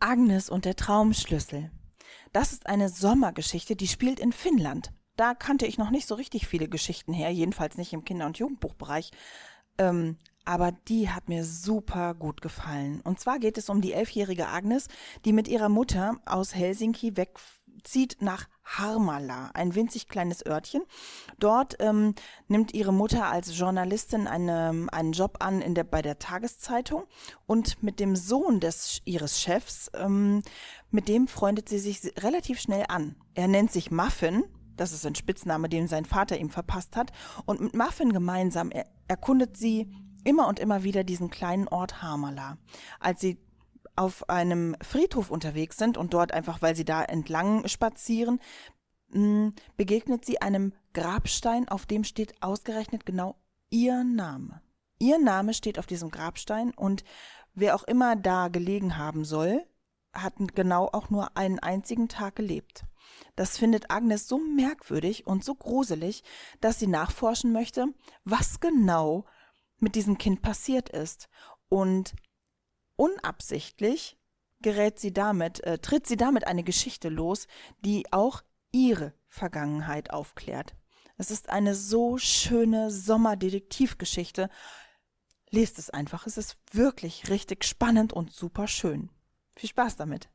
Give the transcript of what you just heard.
Agnes und der Traumschlüssel. Das ist eine Sommergeschichte, die spielt in Finnland. Da kannte ich noch nicht so richtig viele Geschichten her, jedenfalls nicht im Kinder- und Jugendbuchbereich. Ähm, aber die hat mir super gut gefallen. Und zwar geht es um die elfjährige Agnes, die mit ihrer Mutter aus Helsinki wegzieht nach Harmala, ein winzig kleines Örtchen. Dort ähm, nimmt ihre Mutter als Journalistin eine, einen Job an in der, bei der Tageszeitung und mit dem Sohn des, ihres Chefs, ähm, mit dem freundet sie sich relativ schnell an. Er nennt sich Muffin, das ist ein Spitzname, den sein Vater ihm verpasst hat, und mit Muffin gemeinsam er, erkundet sie immer und immer wieder diesen kleinen Ort Harmala. Als sie auf einem Friedhof unterwegs sind und dort einfach, weil sie da entlang spazieren, hm, begegnet sie einem Grabstein, auf dem steht ausgerechnet genau ihr Name. Ihr Name steht auf diesem Grabstein und wer auch immer da gelegen haben soll, hat genau auch nur einen einzigen Tag gelebt. Das findet Agnes so merkwürdig und so gruselig, dass sie nachforschen möchte, was genau mit diesem Kind passiert ist. Und unabsichtlich gerät sie damit, äh, tritt sie damit eine Geschichte los, die auch ihre Vergangenheit aufklärt. Es ist eine so schöne Sommerdetektivgeschichte. Lest es einfach, es ist wirklich richtig spannend und super schön. Viel Spaß damit.